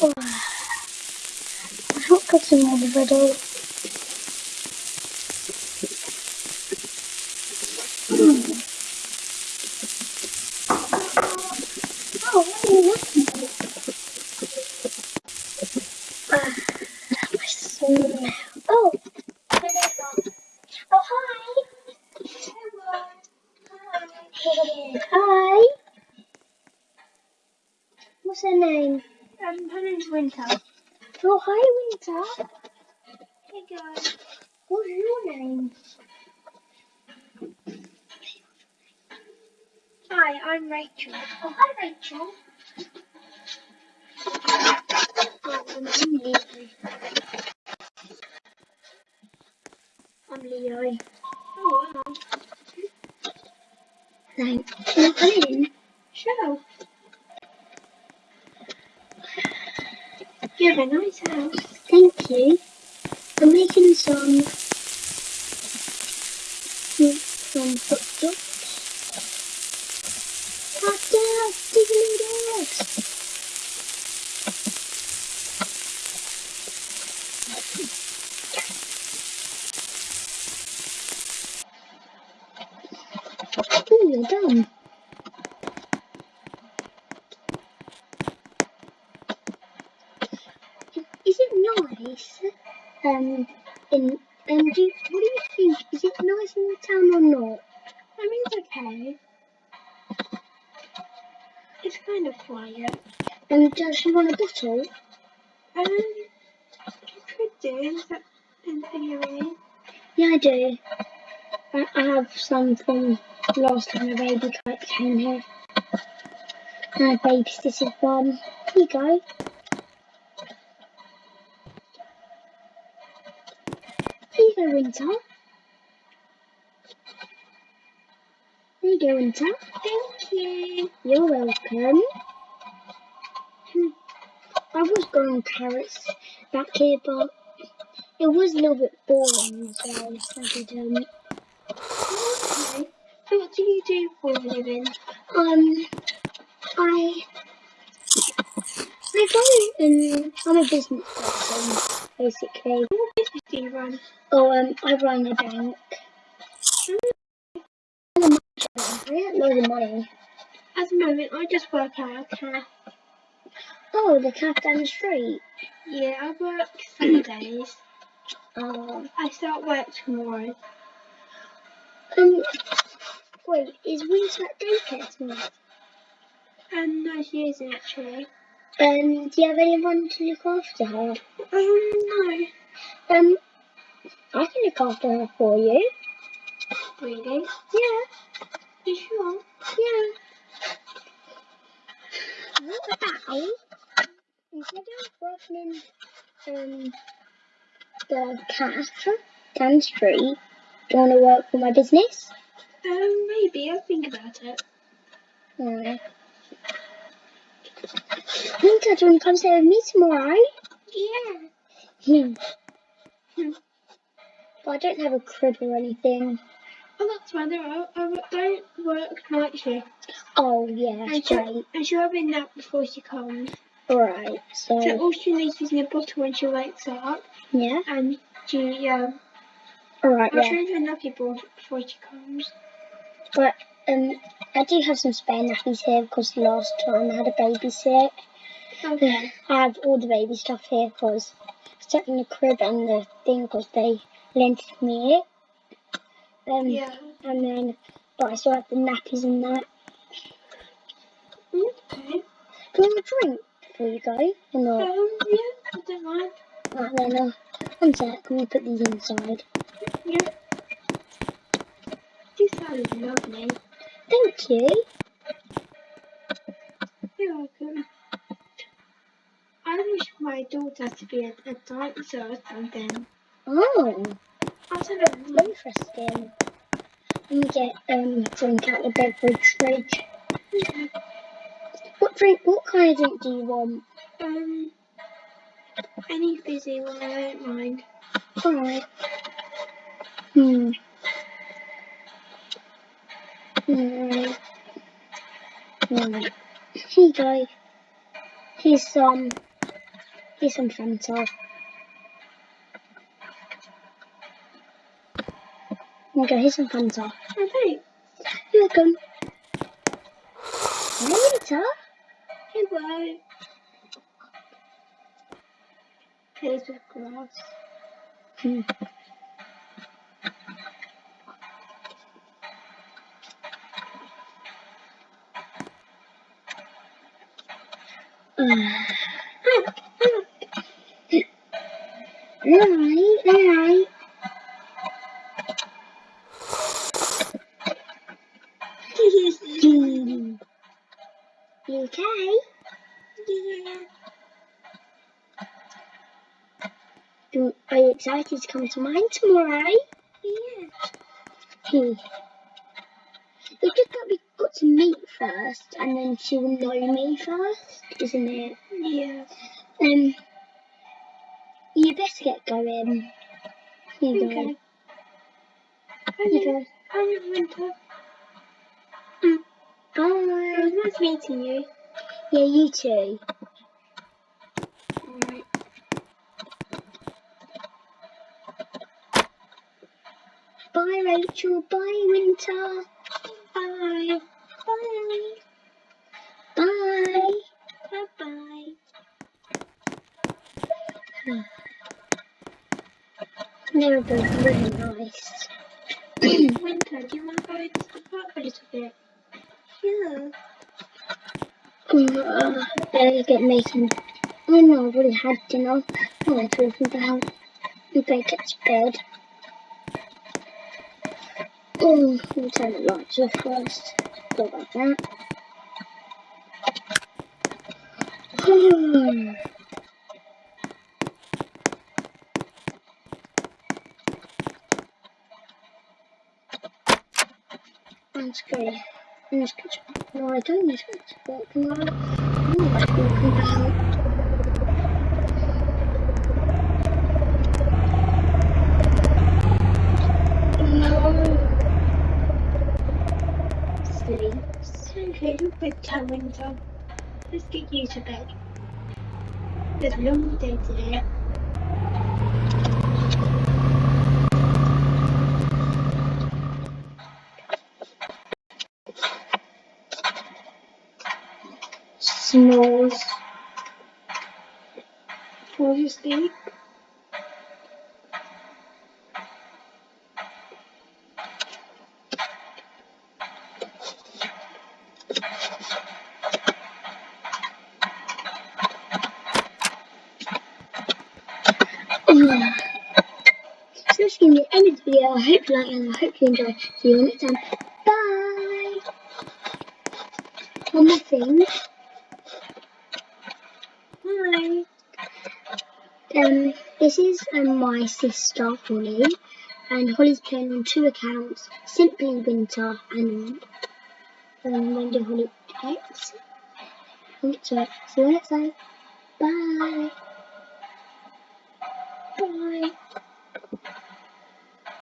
Oh. I've not got some already. Oh, what are you looking for? Ah, my smell. Oh, hello. Oh, hi. Hello. Hi. What's her name? Um, her name's Winter. Oh, hi, Winter. Hey guys. What's your name? Hi, I'm Rachel. Oh, hi, Rachel. I'm Leo. I'm Leo. Oh, wow. Thanks. I a nice house. Thank you. I'm making some some hot dogs. Hot dogs, diggly dogs. Ooh, you're done. Is it nice? Um, in um, do you, what do you think? Is it nice in the town or not? I mean, it's okay. It's kind of quiet. And does she want a bottle? Um, you could do. Is that anything you mean? Yeah, I do. I, I have some from last time a baby came here. And I babysitted one. Here you go. Go, Winter. There you go, Winter. Thank you. You're welcome. Hmm. I was growing carrots back here, but it was a little bit boring, so I did, um, Okay. So what do you do for a living? um, I, I go and I'm a business person, basically. What business do you run? Oh, um, I run a bank. I get loads of money. At the moment, I just work at a cafe. Oh, the cafe down the street. Yeah, I work Saturdays. Oh, I start work tomorrow. um, wait, is Winter at daycare tonight? And no, she isn't actually. Um, do you have anyone to look after her? Um, no. Um, I can look after her for you. Really? Yeah, You sure? yeah. What about instead of working um the cat down the street, do you want to work for my business? Um, maybe. I'll think about it. Alright. Winter, do you want to come stay with me tomorrow? Yeah. Hmm. Hmm. But I don't have a crib or anything. Oh, that's fine. There I, I don't work night shift. Oh, yeah, And that's she'll, great. and she'll have a nap before she comes. Alright, So so, all she needs is a bottle when she wakes up. yeah. And she, um, Alright, I'll yeah. change her nappy before, before she comes. But, um, I do have some spare nappies here because last time I had a baby sick. Okay. I have all the baby stuff here because stuck in the crib and the thing because they lent me it. Um, Yeah. And then, but I still have the nappies and that. Okay. Do you want a drink before you go? Or not? Um, yeah, I don't mind. Right then, uh, one sec, me put these inside. Yeah. This sounds lovely. Thank you. You're welcome. I wish my daughter to be a, a dancer or something. Oh, I don't know. interesting. Me get um drink out the beverage fridge. Okay. What drink? What kind of drink do you want? Um, any fizzy one, I don't mind. Alright. Hmm. Here you go. Here's some. Here's some Fanta. Go, here's some Fanta. Oh, thanks. You're welcome. Later. Hello. Here's the grass. Hmm. Okay? yeah. Are you excited to come to mine tomorrow? Yeah. Hmm. First, and then she will know me first, isn't it? Yeah. Um, you better get going. You Okay. go. You go. I'm Winter. Mm. It was Bye. nice meeting you. Yeah, you too. Bye, Rachel. Bye, Winter. They're both really nice. Winter, do you want to go to the park a little bit? Yeah. Uh, better get making. Oh no, I've already had dinner. What am I talking about? We better get to bed. Oh, we'll turn the lights off first. Go about that. Hmm. Let's go. Let's. No, I don't need to to about. Sleep. It's okay, it's bedtime, Winter. Let's get you to bed. It's a long day today. So that's going to be the end the video. I hope you like it and I hope you enjoy. See you next time. Bye. One more thing. Bye. Um, this is um, my sister Holly, and Holly's playing on two accounts: Simply Winter and um, Wendy Holly X. So, next time. Bye. Bye.